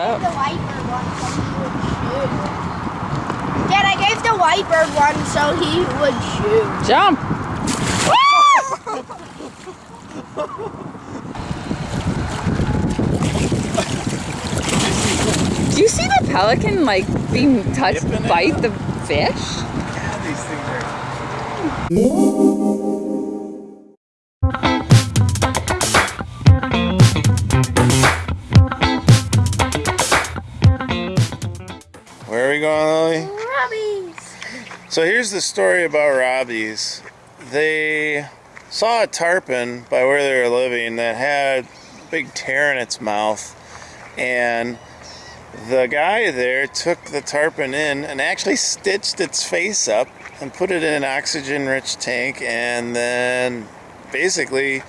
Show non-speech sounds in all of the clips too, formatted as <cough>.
up. The white one so he would shoot. Dad, I gave the white bird one so he would shoot. Jump. Do you see the pelican like being touched Dipping it bite up. the fish? Yeah, these things are. Going, Lily? Robbies. So here's the story about Robbie's. They saw a tarpon by where they were living that had a big tear in its mouth, and the guy there took the tarpon in and actually stitched its face up and put it in an oxygen-rich tank, and then basically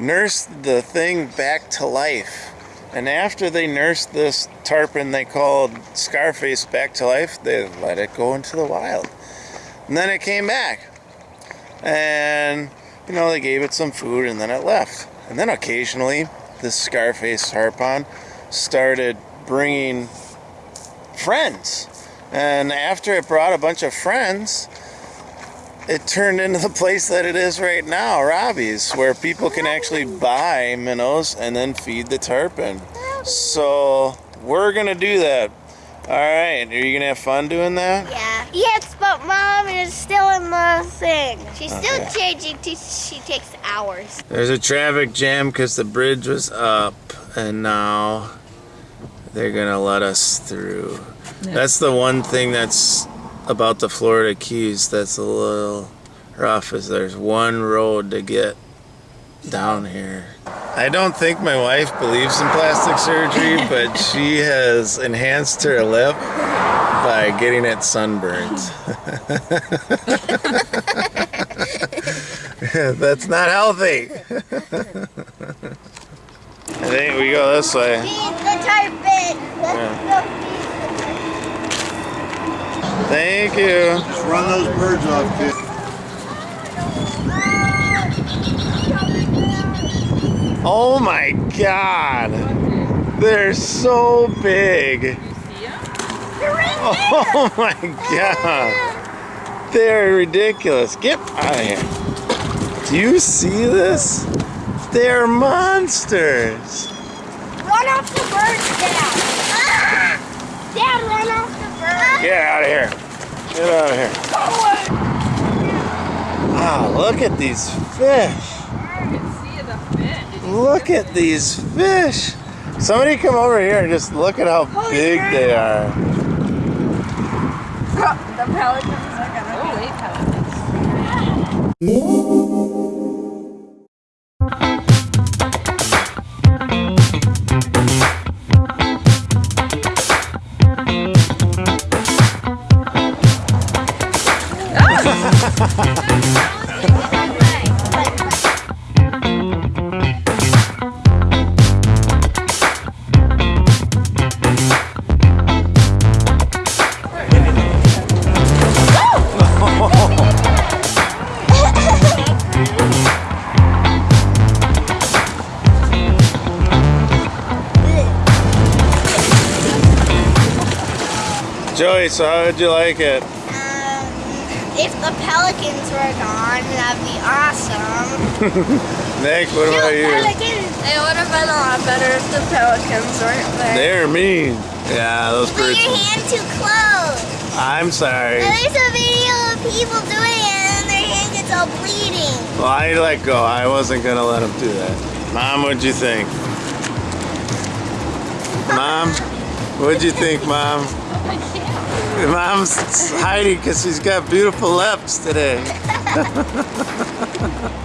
nursed the thing back to life. And after they nursed this tarpon they called Scarface back to life, they let it go into the wild. And then it came back. And, you know, they gave it some food and then it left. And then occasionally, this Scarface tarpon started bringing friends. And after it brought a bunch of friends, it turned into the place that it is right now, Robbie's, where people can actually buy minnows and then feed the tarpon. So we're gonna do that. All right, are you gonna have fun doing that? Yeah. Yes, but mom is still in the thing. She's still changing. She takes hours. There's a traffic jam because the bridge was up, and now they're gonna let us through. That's the one thing that's about the Florida Keys that's a little rough is there's one road to get down here. I don't think my wife believes in plastic surgery, <laughs> but she has enhanced her lip by getting it sunburned. <laughs> That's not healthy. <laughs> I think we go this way. Feed the tarpon. Thank you. Just run those birds off, kid. Oh my god. They're so big. <laughs> Oh my god. They're ridiculous. Get out of here. Do you see this? They're monsters. Run off the birds, Dad. Ah! Dad, run off the birds. Get out of here. Get out of here. Ah, look at these fish. Look at these fish. Somebody come over here and just look at how big they are. The pelicans are gonna Holy pelicans. Joey, so how would you like it? Um, if the pelicans were gone, that'd be awesome. <laughs> Nick, what about you? pelicans. It would have been a lot better if the pelicans weren't there. They're mean. Yeah, those Put birds. your hand too close. I'm sorry. And there's a video of people doing it and their hand gets all bleeding. Well, I let go. I wasn't gonna let him do that. Mom, what'd you think? Mom, what'd you think, Mom? <laughs> <laughs> Mom's hiding because she's got beautiful lips today. <laughs>